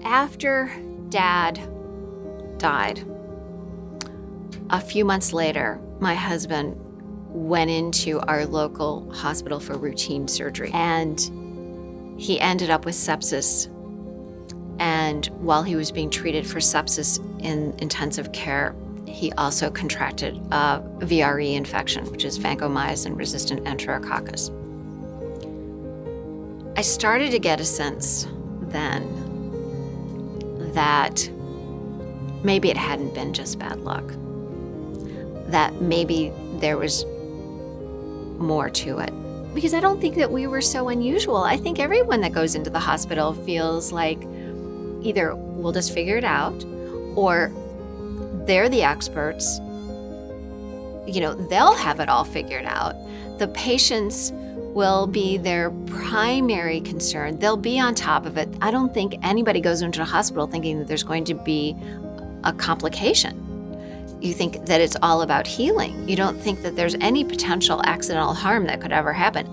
After dad died, a few months later, my husband went into our local hospital for routine surgery and he ended up with sepsis. And while he was being treated for sepsis in intensive care, he also contracted a VRE infection, which is vancomycin resistant enterococcus. I started to get a sense then that maybe it hadn't been just bad luck, that maybe there was more to it. Because I don't think that we were so unusual. I think everyone that goes into the hospital feels like either we'll just figure it out or they're the experts. You know, they'll have it all figured out. The patients will be their primary concern. They'll be on top of it. I don't think anybody goes into a hospital thinking that there's going to be a complication. You think that it's all about healing. You don't think that there's any potential accidental harm that could ever happen.